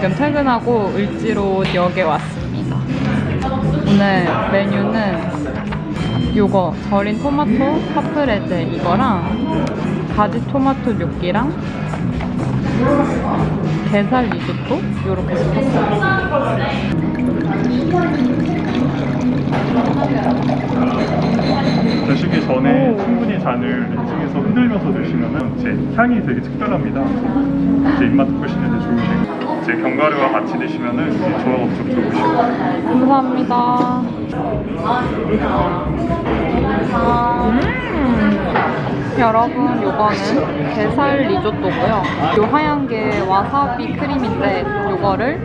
지금 퇴근하고 을지로역에 왔습니다. 오늘 메뉴는 요거 절인 토마토 카프레제 이거랑 가지 토마토 뇨끼랑 게살 리조또 요렇게 시켰어요. 드시기 전에 충분히 잔을 렌칭해서 흔들면서 드시면 제 향이 되게 특별합니다. 제 입맛 돋구시는데 좋으시 고제 견과류와 같이 드시면 이제 조합 엄청 좋으시고 감사합니다. 음. 여러분, 요거는 게살 리조또고요. 요 하얀 게 와사비 크림인데 요거를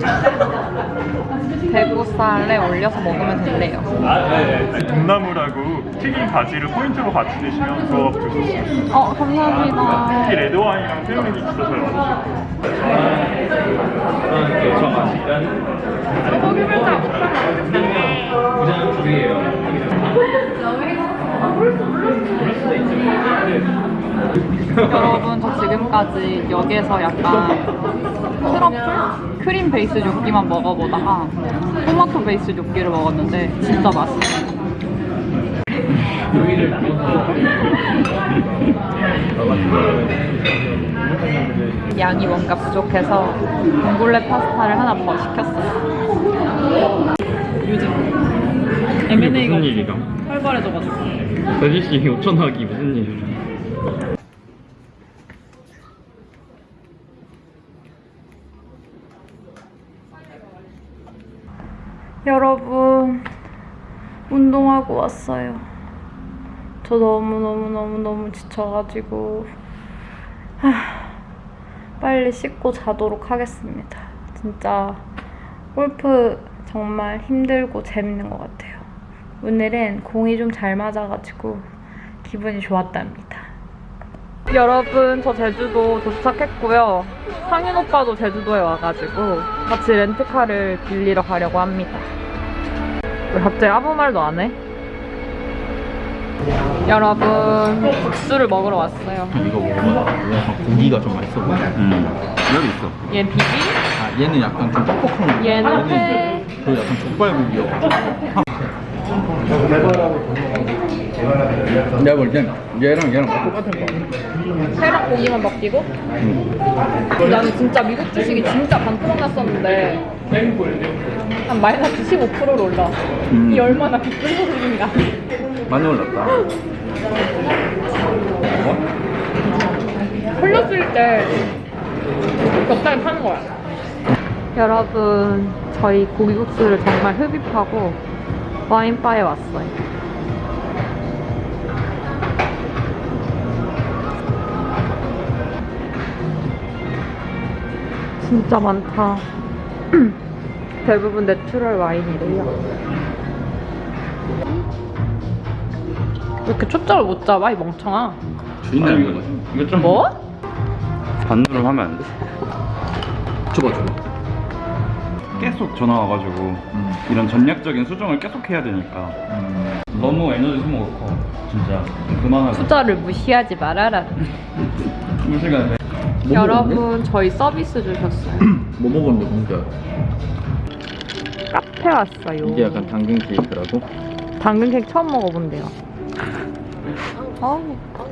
대구살에 올려서 먹으면 된대요. 돈나물하고 튀긴 가지를 포인트로 같이 드시면 조합 좋습니다. 어, 감사합니다. 특히 레드와인이랑 새우링이 있어서 맛있어요. 여러분 저 지금까지 여기에서 약간 트러플? 크림 베이스 뇨끼만 먹어보다가 토마토 베이스 뇨끼를 먹었는데 진짜 맛있어요 양이 뭔가 부족해서 봉골레 파스타를 하나 더 시켰어요 요즘 M&A가? 활발해져가지고 서지씨 5천 하기 무슨 일이야? 여러분 운동하고 왔어요. 저 너무너무너무너무 지쳐가지고 하, 빨리 씻고 자도록 하겠습니다. 진짜 골프 정말 힘들고 재밌는 것 같아요. 오늘은 공이 좀 잘 맞아가지고 기분이 좋았답니다. 여러분 저 제주도 도착했고요. 상윤 오빠도 제주도에 와가지고 같이 렌트카를 빌리러 가려고 합니다. 왜 갑자기 아무 말도 안 해? 여러분 국수를 먹으러 왔어요. 이거 먹어봐. 고기가 좀 맛있어 보여. 음. 여기 있어. 얘 비빔, 아, 얘는 약간 좀 뻑뻑한 거. 얘는 회, 그 약간 족발 고기여. 내가 볼 땐 얘랑 얘랑 다 똑같은 거. 회랑 고기만 바뀌고 나는 진짜 미국 주식이 진짜 반토막 났었는데 한 마이너스 15%로 올라. 음. 이 얼마나 기쁜 소식인가. 많이 올랐다. 흘렸을 때 적당히 파는 거야. 여러분, 저희 고기국수를 정말 흡입하고 와인바에 왔어요. 진짜 많다. 대부분 natural 와인이래요. 왜 이렇게 초점을 못 잡아, 이 멍청아? 주인님 이거. 이거 좀 뭐? 반으로 하면 안 돼? 줘봐 줘봐. 계속 전화 와가지고 음. 이런 전략적인 수정을 계속 해야 되니까 음. 너무 에너지 소모가 커 진짜 그만하고 투자를 무시하지 말아라. 무시가 돼 뭐 여러분, 저희 서비스 주셨어요. 뭐 먹었는데 공짜? 카페 왔어요. 이게 약간 당근 케이크라고? 당근 케이크 처음 먹어본대요. 어우.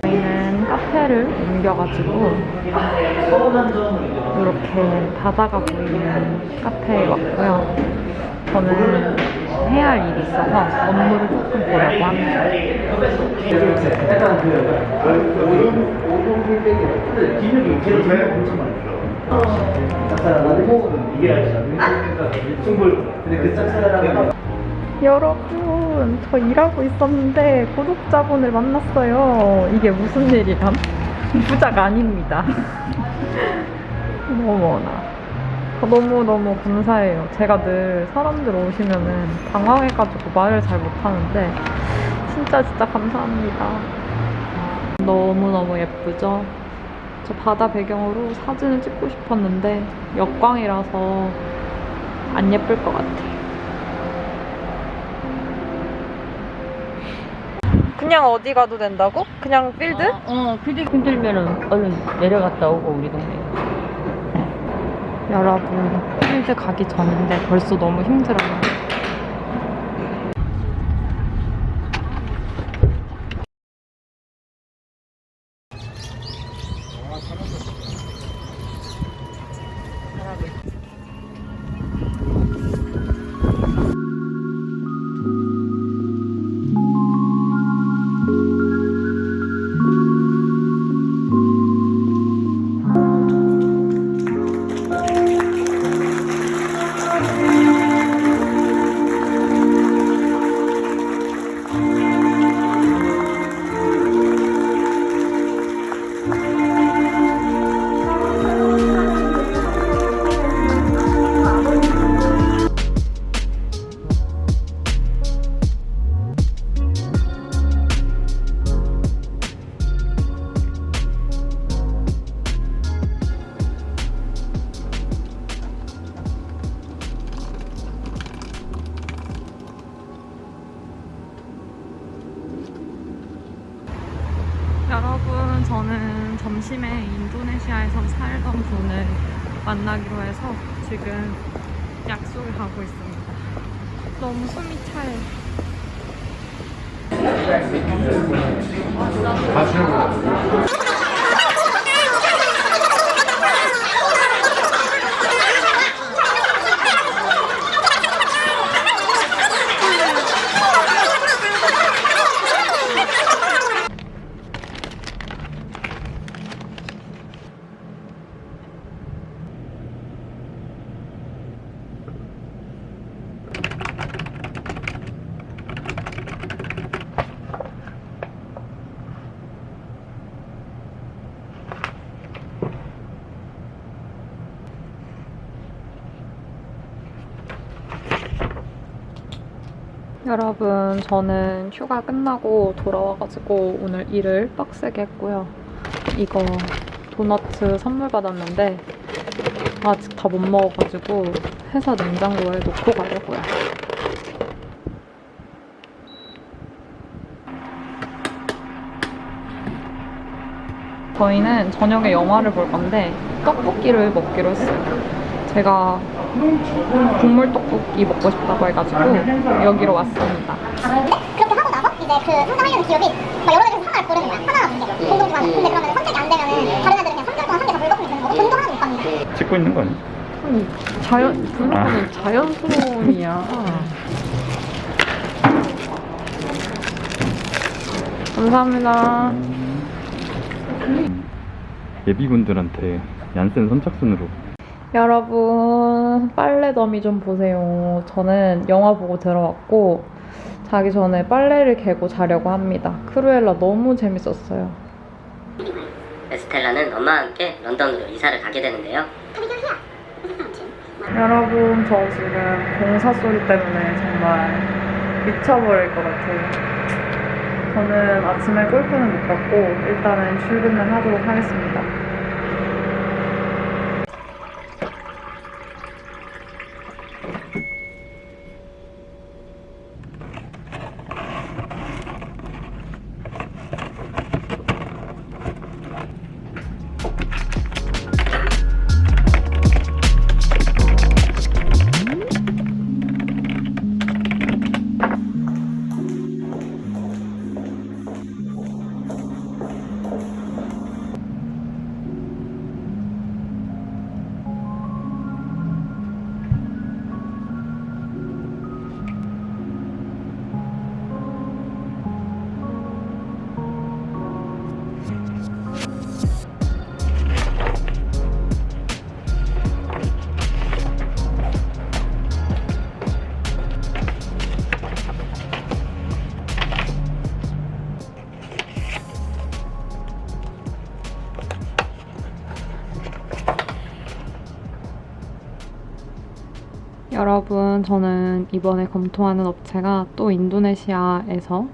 저희는 카페를 옮겨가지고 이렇게 바다가 보이는 카페에 왔고요. 저는 해야 할 일이 있어서 업무를 조금 보려고 합니다. 여러분, 저 일하고 있었는데 구독자분을 만났어요. 이게 무슨 일이람? 부자가 아닙니다. 어머나. 너무너무 감사해요. 제가 늘 사람들 오시면은 당황해가지고 말을 잘 못하는데, 진짜 진짜 감사합니다. 너무너무 예쁘죠? 저 바다 배경으로 사진을 찍고 싶었는데, 역광이라서 안 예쁠 것 같아요. 그냥 어디 가도 된다고? 그냥 필드? 어, 필드 힘들면은 얼른 내려갔다 오고 우리 동네. 여러분, 필드 가기 전인데 벌써 너무 힘들어요. 만나기로 해서 지금 약속을 가고 있습니다. 너무 숨이 차요. 여 저는 휴가 끝나고 돌아와가지고 오늘 일을 빡세게 했고요. 이거 도너츠 선물 받았는데 아직 다 못 먹어가지고 회사 냉장고에 놓고 가려고요. 저희는 저녁에 영화를 볼 건데 떡볶이를 먹기로 했어요. 제가 국물 떡볶이 먹고 싶다고 해가지고 여기로 왔습니다. 그렇게 하고 나서 이제 그 상상하려는 기업이 막 여러 가지 상을 고르는 거야. 하나가 문제. 공동 주관. 근데 그러면 선택이 안 되면은 다른 애들은 그냥 3개월 동안 한 개다 물거품이 되는 거고 돈도 하나도 못 받는 찍고 있는 거 아니야? 아니, 자연, 블로그는 자연스러움이야. 감사합니다. 예비군들한테 얀센 선착순으로 여러분, 빨래 더미 좀 보세요. 저는 영화 보고 들어왔고, 자기 전에 빨래를 개고 자려고 합니다. 크루엘라 너무 재밌었어요. 에스텔라는 엄마와 함께 런던으로 이사를 가게 되는데요. 여러분, 저 지금 공사 소리 때문에 정말 미쳐버릴 것 같아요. 저는 아침에 골프는 못 갔고, 일단은 출근을 하도록 하겠습니다. 여러분, 저는 이번에 검토하는 업체가 또 인도네시아에서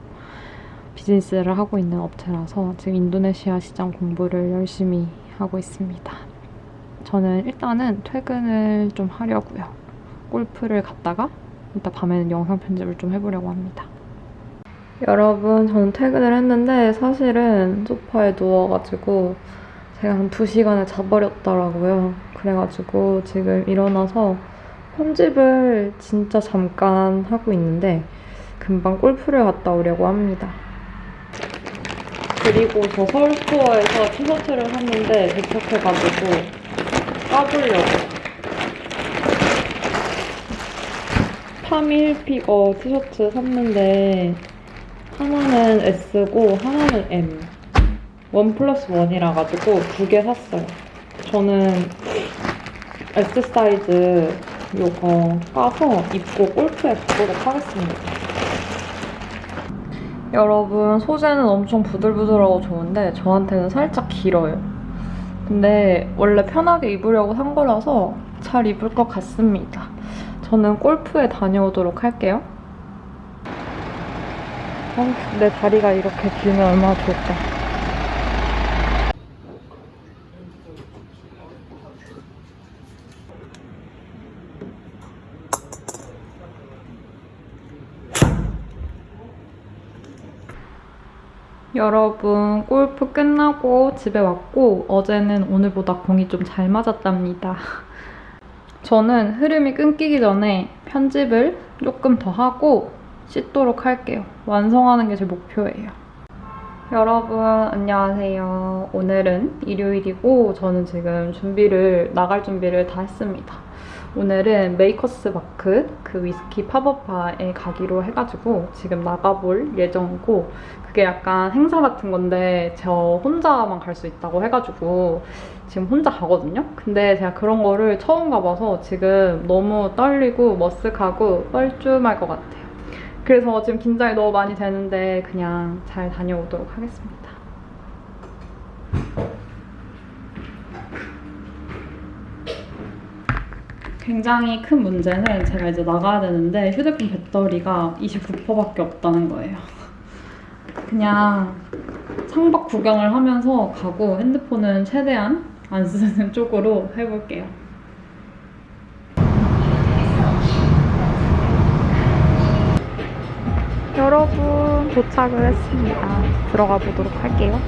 비즈니스를 하고 있는 업체라서 지금 인도네시아 시장 공부를 열심히 하고 있습니다. 저는 일단은 퇴근을 좀 하려고요. 골프를 갔다가 이따 밤에는 영상 편집을 좀 해보려고 합니다. 여러분, 저는 퇴근을 했는데 사실은 소파에 누워가지고 제가 한 2시간을 자버렸더라고요. 그래가지고 지금 일어나서 편집을 진짜 잠깐 하고 있는데 금방 골프를 갔다 오려고 합니다. 그리고 저 서울 스토어에서 티셔츠를 샀는데 도착해가지고 까보려고. 파미 힐피거 티셔츠 샀는데 하나는 S고 하나는 M. 원 플러스 원이라 가지고 두 개 샀어요. 저는 S 사이즈 요거 까서 입고 골프에 가보도록 하겠습니다 여러분 소재는 엄청 부들부들하고 좋은데 저한테는 살짝 길어요 근데 원래 편하게 입으려고 산 거라서 잘 입을 것 같습니다 저는 골프에 다녀오도록 할게요. 아, 내 다리가 이렇게 길면 얼마나 좋을까. 여러분, 골프 끝나고 집에 왔고, 어제는 오늘보다 공이 좀 잘 맞았답니다. 저는 흐름이 끊기기 전에 편집을 조금 더 하고 씻도록 할게요. 완성하는 게 제 목표예요. 여러분 안녕하세요. 오늘은 일요일이고 저는 지금 준비를 나갈 준비를 다 했습니다. 오늘은 메이커스 마크 그 위스키 팝업바에 가기로 해가지고 지금 나가볼 예정이고 그게 약간 행사 같은 건데 저 혼자만 갈 수 있다고 해가지고 지금 혼자 가거든요. 근데 제가 그런 거를 처음 가봐서 지금 너무 떨리고 머쓱하고 뻘쭘할 것 같아요. 그래서 지금 긴장이 너무 많이 되는데 그냥 잘 다녀오도록 하겠습니다. 굉장히 큰 문제는 제가 이제 나가야 되는데 휴대폰 배터리가 29%밖에 없다는 거예요. 그냥 창밖 구경을 하면서 가고 핸드폰은 최대한 안 쓰는 쪽으로 해볼게요. 여러분 도착을 했습니다. 들어가 보도록 할게요.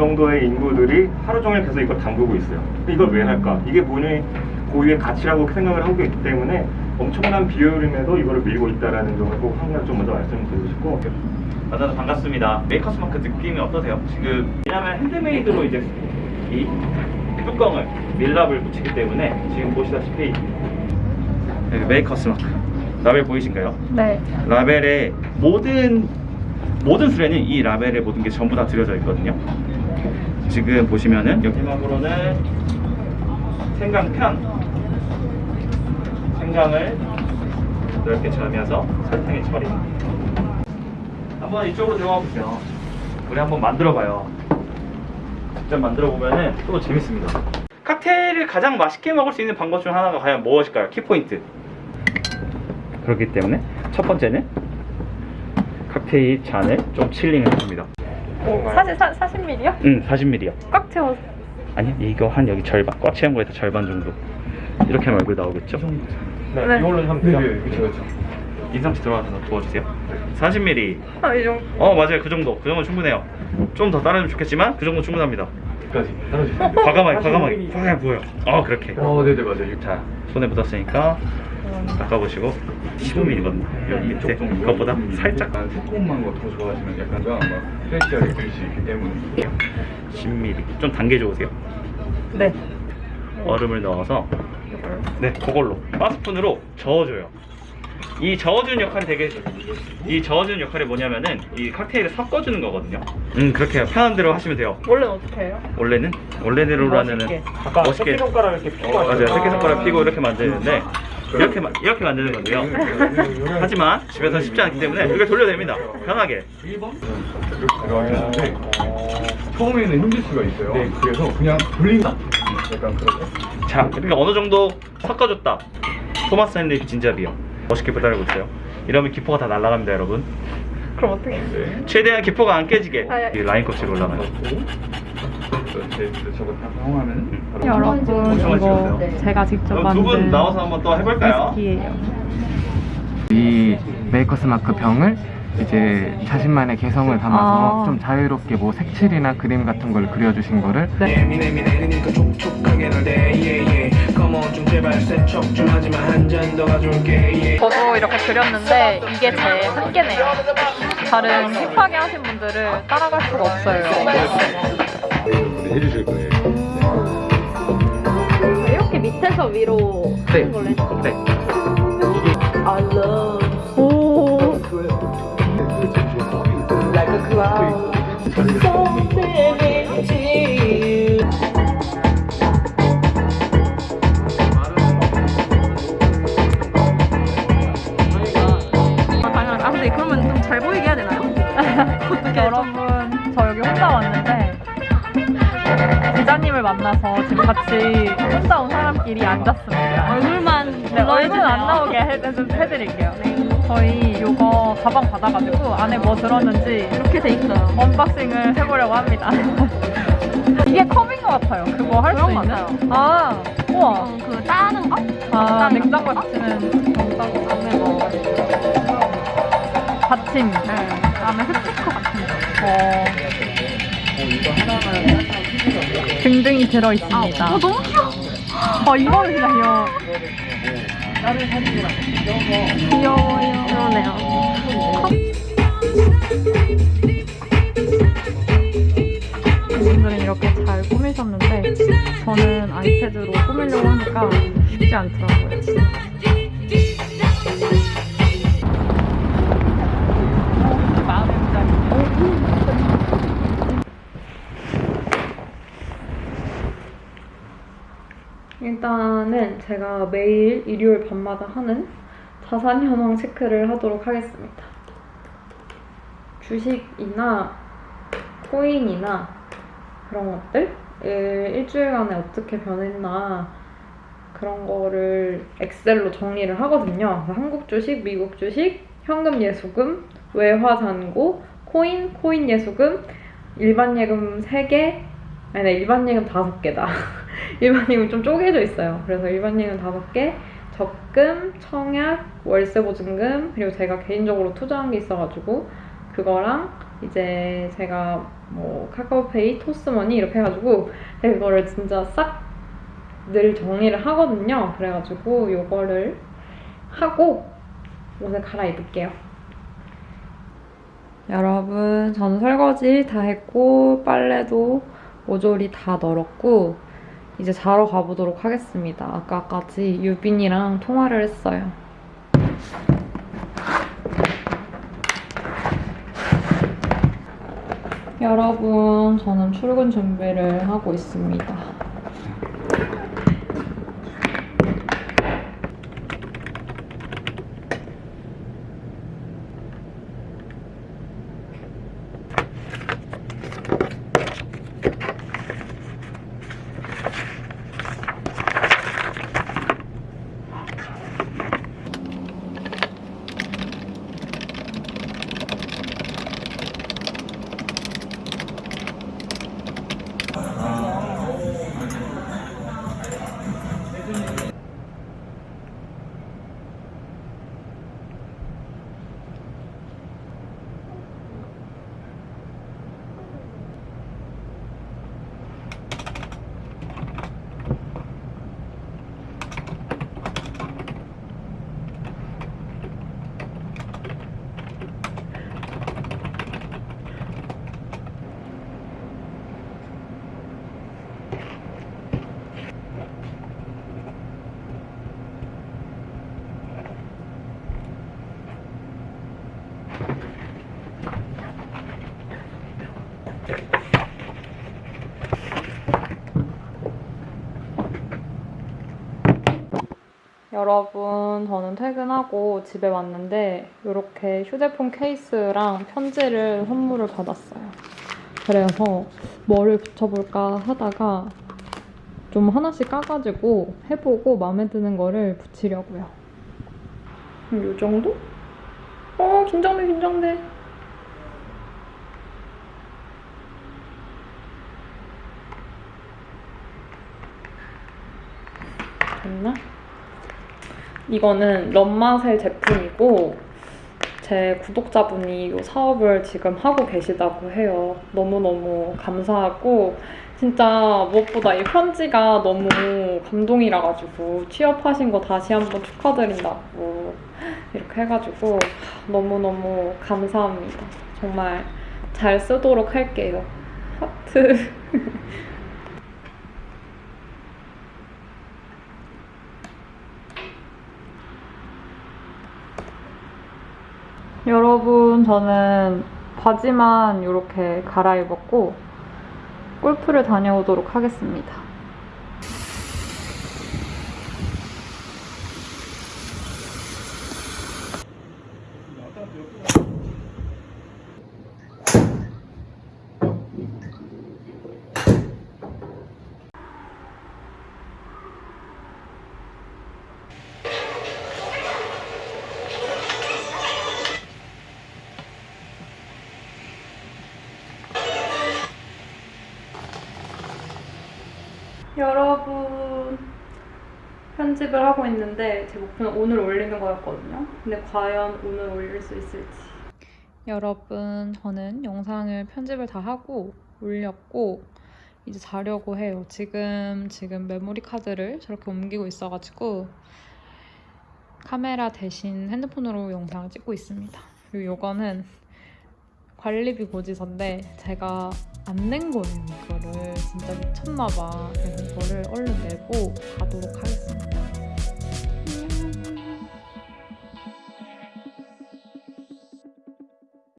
정도의 인구들이 하루 종일 계속 이걸 담그고 있어요. 이걸 왜 할까? 이게 본인 고유의 가치라고 생각을 하고 있기 때문에 엄청난 비효율임에도 이거를 밀고 있다는 점을 꼭 항상 좀 먼저 말씀드리고 싶고 만나서 반갑습니다. 메이커스 마크 느낌이 어떠세요? 지금 왜냐면 handmade로 이제 이 뚜껑을 밀랍을 붙이기 때문에 지금 보시다시피 여기 메이커스 마크 라벨 보이신가요? 네. 라벨에 모든 모든 수레는 이 라벨에 모든 게 전부 다 들여져 있거든요. 지금 보시면은 여기 마지막으로는 생강 편 생강을 넓게 저으면서 설탕에 처리. 한번 이쪽으로 들어가 보세요. 우리 한번 만들어 봐요. 직접 만들어 보면은 또 재밌습니다. 칵테일을 가장 맛있게 먹을 수 있는 방법 중 하나가 과연 무엇일까요? 키포인트. 그렇기 때문에 첫 번째는 칵테일 잔을 좀 칠링을 해줍니다. 사실 사, 40ml요? 응, 40ml요. 꽉 채워. 아니, 이거 한 여기 절반, 꽉 채운 거에서 절반 정도. 이렇게 하면 얼굴 나오겠죠? 네, 네. 이걸로 하면 돼요. 그렇죠, 그렇죠. 인상 씨 들어가서 도와주세요. 40ml. 아, 이 정도. 어, 맞아요. 그 정도. 그 정도 충분해요. 좀 더 따르면 좋겠지만, 그 정도 충분합니다. 끝까지 따라주세요. 과감하게, 과감하게. 과감하게 보여. 어, 그렇게. 어, 네네 맞아요. 자, 손에 묻었으니까 닦아보시고 15ml거든요. 여기 밑에 그것보다 살짝 약간 새콤한 거더 좋아하시면 약간 막 프레시하게 드실 수 있기 때문에 10ml. 좀 단계 좋으세요? 네. 얼음을 넣어서 네 그걸로 바스푼으로 저어줘요 이 저어주는 역할이 되게 이 저어주는 역할이 뭐냐면은 이 칵테일을 섞어주는 거거든요 음 그렇게 해요 편한 대로 하시면 돼요 원래는 어떻게 해요? 원래는 원래대로라면은 멋있게. 아까 멋있게 새끼손가락 이렇게 피고 어, 맞아요. 새끼손가락 피고 이렇게 만드는데 이렇게 마- 이렇게 만드는 건데요. 하지만 집에서 쉽지 않기 때문에 이걸 돌려야 됩니다. 편하게. 이렇게 처음에는 힘들 수가 있어요. 그래서 그냥 돌린다. 약간 그렇게. 자 그러니까 어느 정도 섞어줬다. 토마스 앤리 진잡이요. 멋있게 배달하고 있어요. 이러면 기포가 다 날아갑니다 여러분. 그럼 어떻게? 네. 최대한 기포가 안 깨지게. 아, 예. 이 라인 껍질 올라가요 이제 저거 다 사용하면 바로 여러분, 엄청 이거. 제가 직접 두 만든 분 나와서 한번 또 해볼까요? 위스키예요. 이 메이커스 마크 병을 이제 자신만의 개성을 담아서 아. 좀 자유롭게 뭐 색칠이나 그림 같은 걸 그려주신 거를 예민해미 내리니까 촉촉하게 날대 예예 Come on 좀 제발 세척 좀 하지만 한잔더 가져올게 저도 이렇게 그렸는데 이게 제 한계네요. 다른 힙하게 하신 분들을 따라갈 수가 없어요. 해주실 거예요. 이렇게 밑에서 위로 네. 하는 걸로 해주세요. 네. I love. 오. 아 온 사람끼리 앉았습니다. 얼굴만 네, 얼굴 안 나오게 해, 해, 해드릴게요. 저희 이거 가방 받아가지고 안에 뭐 들었는지 이렇게 돼 있어요. unboxing을 해보려고 합니다. 이게 컵인 것 같아요. 그거 할 수 있는? 같아요. 아, 우와. 어, 그 따는 거? 아, 냉장고에 붙이는 냉장고 안에 뭐 받침. 네. 안에 스티커 같은 거. 어. 등등이 들어 있습니다. 어, 너무 귀여워. 어, 이거는 진짜 귀여워. 귀여워요. 그러네요. 이분들은 이렇게 잘 꾸미셨는데 저는 아이패드로 꾸미려고 하니까 쉽지 않더라고요. 마음의 문장이네요. 일단은 제가 매일 일요일 밤마다 하는 자산 현황 체크를 하도록 하겠습니다. 주식이나 코인이나 그런 것들 일주일간에 어떻게 변했나 그런 거를 엑셀로 정리를 하거든요. 한국 주식, 미국 주식, 현금 예수금, 외화 잔고, 코인, 코인 예수금, 일반 예금 3개, 아니, 네, 일반 예금 5개다. 일반 예금 좀 쪼개져 있어요. 그래서 일반 예금 5개, 적금, 청약, 월세 보증금, 그리고 제가 개인적으로 투자한 게 있어가지고, 그거랑 이제 제가 뭐 카카오페이, 토스머니 이렇게 해가지고, 그거를 진짜 싹 늘 정리를 하거든요. 그래가지고 요거를 하고 옷을 갈아입을게요. 여러분, 저는 설거지 다 했고 빨래도 모조리 다 널었고 이제 자러 가보도록 하겠습니다. 아까까지 유빈이랑 통화를 했어요. 여러분, 저는 출근 준비를 하고 있습니다. 여러분, 저는 퇴근하고 집에 왔는데 이렇게 휴대폰 케이스랑 편지를 선물을 받았어요. 그래서 뭐를 붙여볼까 하다가 좀 하나씩 까가지고 해보고 마음에 드는 거를 붙이려고요. 이 정도? 어, 긴장돼, 긴장돼. 됐나? 이거는 런마셀 제품이고 제 구독자분이 이 사업을 지금 하고 계시다고 해요. 너무너무 감사하고 진짜 무엇보다 이 편지가 너무 감동이라 가지고 취업하신 거 다시 한번 축하드린다고 이렇게 해가지고 너무너무 감사합니다. 정말 잘 쓰도록 할게요. 하트. 여러분, 저는 바지만 이렇게 갈아입었고, 골프를 다녀오도록 하겠습니다. 여러분 편집을 하고 있는데 제 목표는 오늘 올리는 거였거든요. 근데 과연 오늘 올릴 수 있을지. 여러분 저는 영상을 편집을 다 하고 올렸고 이제 자려고 해요. 지금 지금 메모리 카드를 저렇게 옮기고 있어가지고 카메라 대신 핸드폰으로 영상을 찍고 있습니다. 그리고 이거는 관리비 고지서인데 제가 안 낸 거예요. 이거를 진짜 미쳤나봐. 그래서 이거를 얼른 내고 가도록 하겠습니다